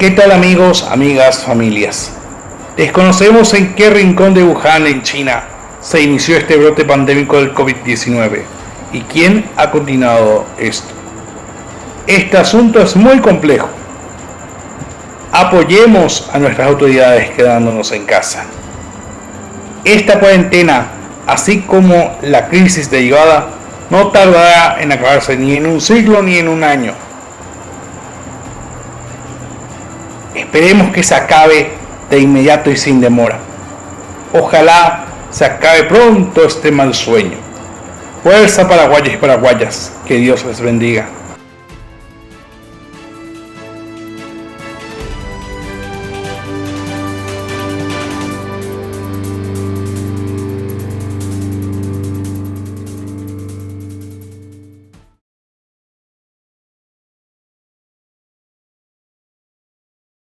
¿Qué tal amigos, amigas, familias? Desconocemos en qué rincón de Wuhan, en China, se inició este brote pandémico del COVID-19 y quién ha continuado esto. Este asunto es muy complejo. Apoyemos a nuestras autoridades quedándonos en casa. Esta cuarentena, así como la crisis derivada, no tardará en acabarse ni en un siglo ni en un año. Esperemos que se acabe de inmediato y sin demora. Ojalá se acabe pronto este mal sueño. Fuerza paraguayas y paraguayas, que Dios les bendiga.